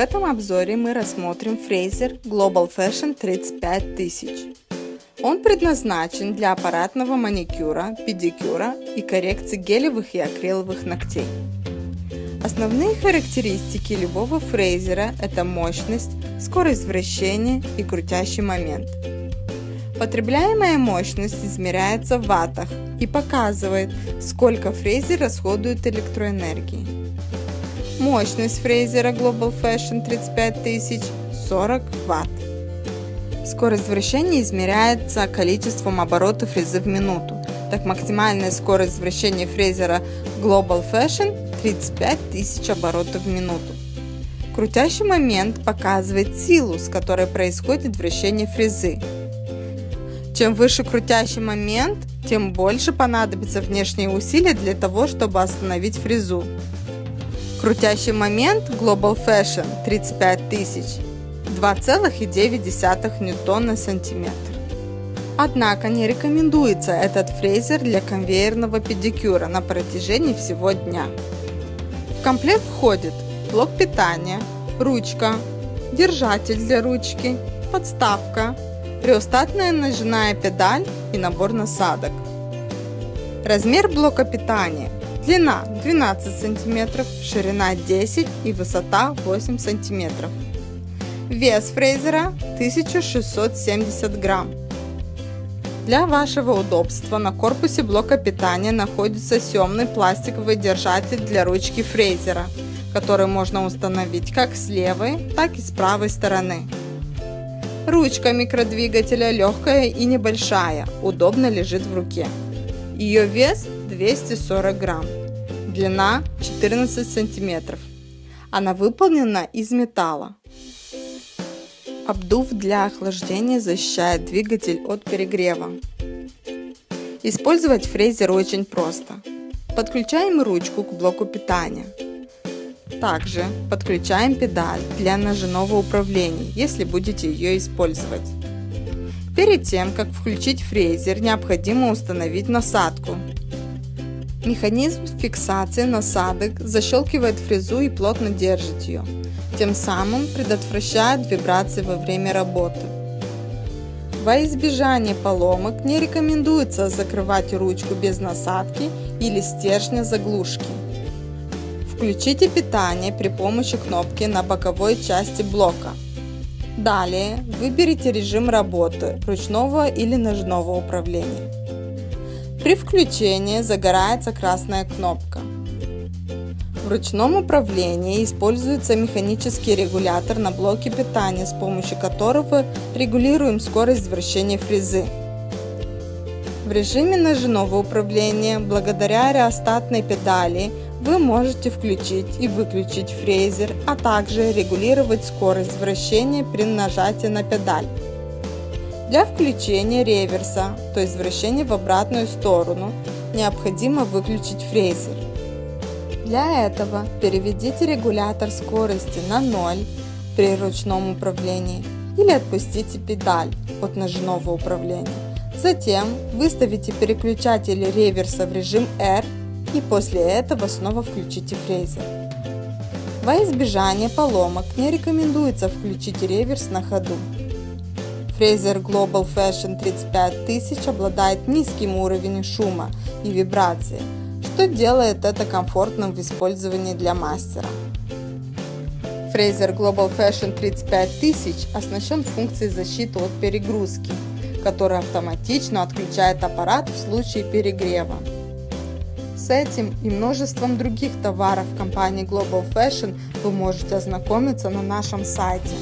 этом обзоре мы рассмотрим фрезер Global Fashion 35000. Он предназначен для аппаратного маникюра, педикюра и коррекции гелевых и акриловых ногтей. Основные характеристики любого фрезера – это мощность, скорость вращения и крутящий момент. Потребляемая мощность измеряется в ваттах и показывает, сколько фрезер расходует электроэнергии. Мощность фрезера Global Fashion 35000 40 Вт. Скорость вращения измеряется количеством оборотов фрезы в минуту. Так максимальная скорость вращения фрезера Global Fashion 35 тысяч оборотов в минуту. Крутящий момент показывает силу, с которой происходит вращение фрезы. Чем выше крутящий момент, тем больше понадобится внешние усилия для того, чтобы остановить фрезу. Крутящий момент Global Fashion 35 тысяч 2,9 ньютон на сантиметр. Однако не рекомендуется этот фрезер для конвейерного педикюра на протяжении всего дня. В комплект входит блок питания, ручка, держатель для ручки, подставка, реостатная ножная педаль и набор насадок. Размер блока питания Длина 12 см, ширина 10 и высота 8 см. Вес фрезера 1670 грамм. Для вашего удобства на корпусе блока питания находится съемный пластиковый держатель для ручки фрезера, который можно установить как с левой, так и с правой стороны. Ручка микродвигателя легкая и небольшая, удобно лежит в руке. Ее вес 240 грамм, длина 14 сантиметров. Она выполнена из металла. Обдув для охлаждения защищает двигатель от перегрева. Использовать фрезер очень просто. Подключаем ручку к блоку питания. Также подключаем педаль для ножевого управления, если будете ее использовать. Перед тем, как включить фрезер, необходимо установить насадку. Механизм фиксации насадок защелкивает фрезу и плотно держит ее, тем самым предотвращает вибрации во время работы. Во избежание поломок не рекомендуется закрывать ручку без насадки или стержня заглушки. Включите питание при помощи кнопки на боковой части блока. Далее выберите режим работы ручного или ножного управления. При включении загорается красная кнопка. В ручном управлении используется механический регулятор на блоке питания, с помощью которого регулируем скорость вращения фрезы. В режиме ножного управления, благодаря реостатной педали, вы можете включить и выключить фрезер, а также регулировать скорость вращения при нажатии на педаль. Для включения реверса, то есть вращения в обратную сторону, необходимо выключить фрезер. Для этого переведите регулятор скорости на 0 при ручном управлении или отпустите педаль от ножного управления. Затем выставите переключатель реверса в режим R и после этого снова включите фрезер. Во избежание поломок не рекомендуется включить реверс на ходу. Фрезер Global Fashion 35000 обладает низким уровнем шума и вибрации, что делает это комфортным в использовании для мастера. Фрезер Global Fashion 35000 оснащен функцией защиты от перегрузки, которая автоматично отключает аппарат в случае перегрева. С этим и множеством других товаров компании Global Fashion вы можете ознакомиться на нашем сайте